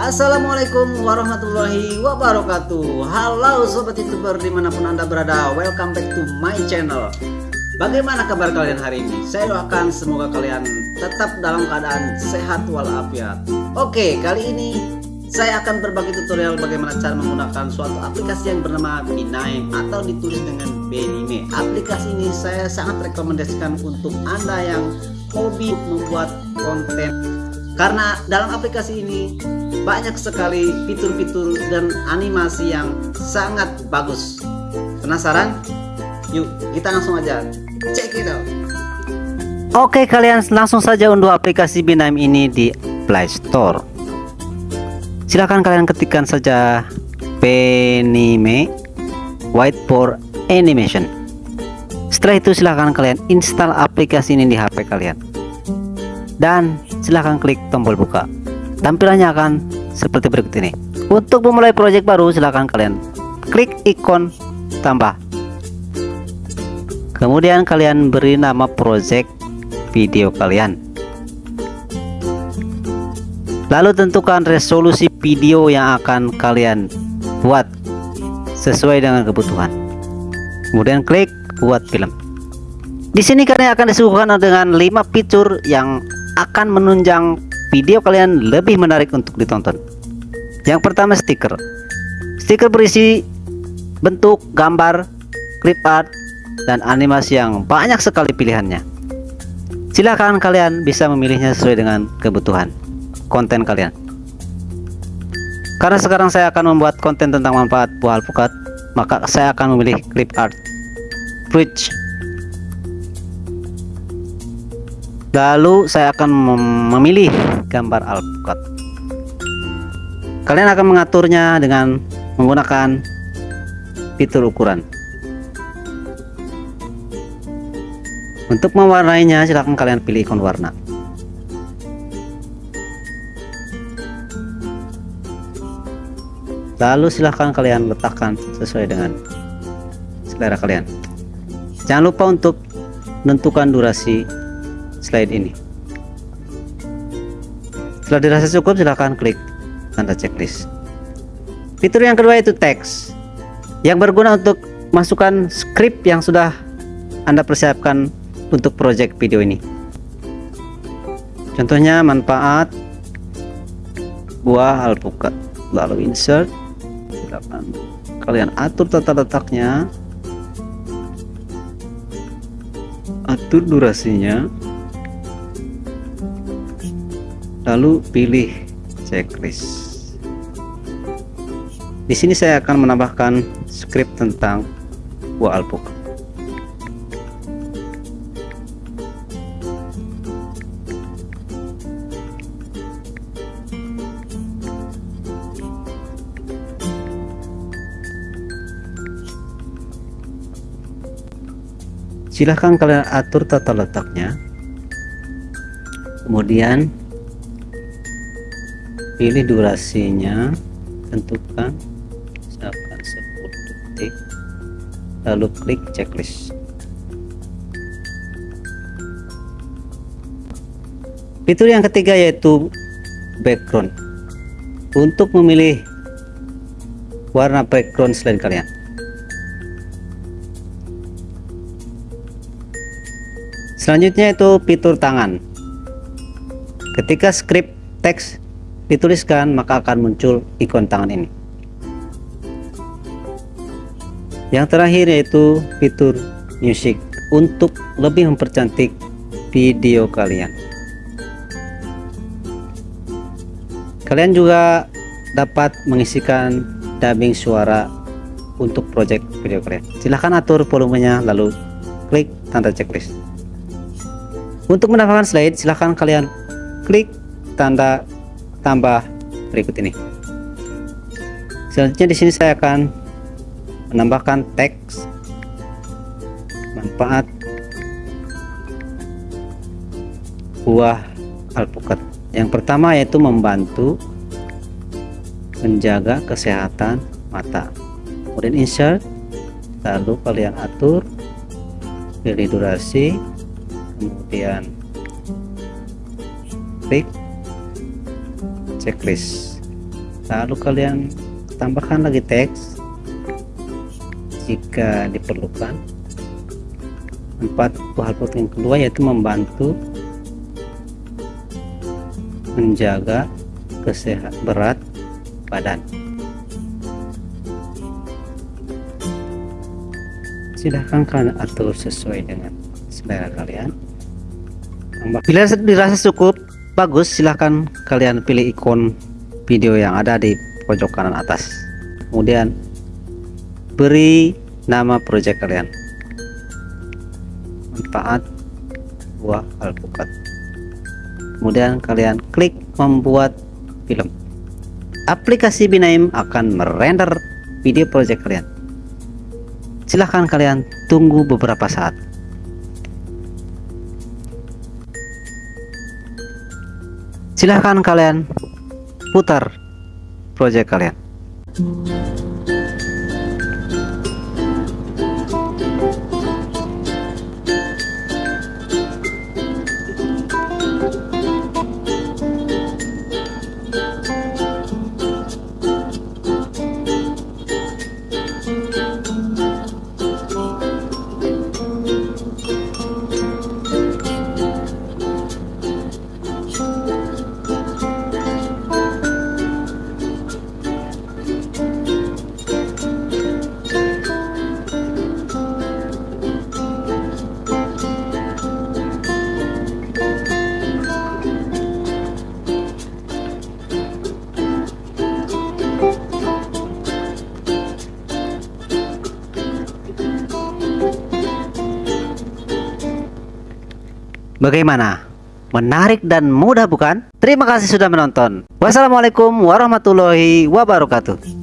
Assalamualaikum warahmatullahi wabarakatuh Halo sobat youtuber di mana pun anda berada Welcome back to my channel Bagaimana kabar kalian hari ini? Saya doakan semoga kalian tetap dalam keadaan sehat walafiat Oke kali ini saya akan berbagi tutorial bagaimana cara menggunakan suatu aplikasi yang bernama Binaim atau ditulis dengan Benime. Aplikasi ini saya sangat rekomendasikan untuk Anda yang hobi membuat konten. Karena dalam aplikasi ini banyak sekali fitur-fitur dan animasi yang sangat bagus. Penasaran? Yuk, kita langsung aja check it. Oke, kalian langsung saja unduh aplikasi Binaim ini di Play Store silahkan kalian ketikkan saja penime whiteboard animation setelah itu silahkan kalian install aplikasi ini di HP kalian dan silahkan klik tombol buka tampilannya akan seperti berikut ini. Untuk memulai project baru silahkan kalian klik ikon tambah. Kemudian kalian beri nama project video kalian. Lalu tentukan resolusi video yang akan kalian buat sesuai dengan kebutuhan. Kemudian klik buat film. Di sini kalian akan disuguhkan dengan 5 fitur yang akan menunjang video kalian lebih menarik untuk ditonton. Yang pertama stiker. Stiker berisi bentuk gambar clip art dan animasi yang banyak sekali pilihannya. Silahkan kalian bisa memilihnya sesuai dengan kebutuhan konten kalian. Karena sekarang saya akan membuat konten tentang manfaat buah alpukat maka saya akan memilih clip art. Bridge lalu saya akan mem memilih gambar alpukat kalian akan mengaturnya dengan menggunakan fitur ukuran. Untuk mewarnainya silahkan kalian pilih ikon warna. Lalu silahkan kalian letakkan sesuai dengan selera kalian. Jangan lupa untuk menentukan durasi slide ini. Setelah dirasa cukup silahkan klik tanda checklist. Fitur yang kedua itu teks yang berguna untuk masukkan script yang sudah anda persiapkan untuk project video ini. Contohnya manfaat buah alpukat. Lalu insert. Silakan kalian atur tata letaknya. Atur durasinya lalu pilih checklist. Di sini saya akan menambahkan script tentang buah alpukat silahkan kalian atur tata letaknya. Kemudian pilih durasinya tentukan misalkan 10 detik. Lalu klik checklist. Fitur yang ketiga yaitu background. Untuk memilih warna background selain kalian. Selanjutnya itu fitur tangan. Ketika script teks dituliskan maka akan muncul ikon tangan ini. Yang terakhir yaitu fitur music untuk lebih mempercantik video kalian. Kalian juga dapat mengisikan dubbing suara untuk project video kalian. Silahkan atur volumenya lalu klik tanda checklist. Untuk menambahkan slide silahkan kalian klik tanda tambah berikut ini. Selanjutnya di sini saya akan menambahkan teks manfaat buah alpukat. Yang pertama yaitu membantu menjaga kesehatan mata. Kemudian insert, lalu kalian atur pilih durasi kemudian klik checklist. Lalu kalian tambahkan lagi teks. Jika diperlukan empat hal penting. Kedua yaitu membantu menjaga kesehatan berat badan. Silahkan kalian atur sesuai dengan selera kalian. Bila dirasa cukup bagus silahkan kalian pilih ikon video yang ada di pojok kanan atas. Kemudian beri nama project kalian. Manfaat buah alpukat. Kemudian kalian klik membuat film. Aplikasi Binaim akan merender video project kalian. Silahkan kalian tunggu beberapa saat silahkan kalian putar project kalian Bagaimana? Menarik dan mudah bukan? Terima kasih sudah menonton. Wassalamualaikum warahmatullahi wabarakatuh.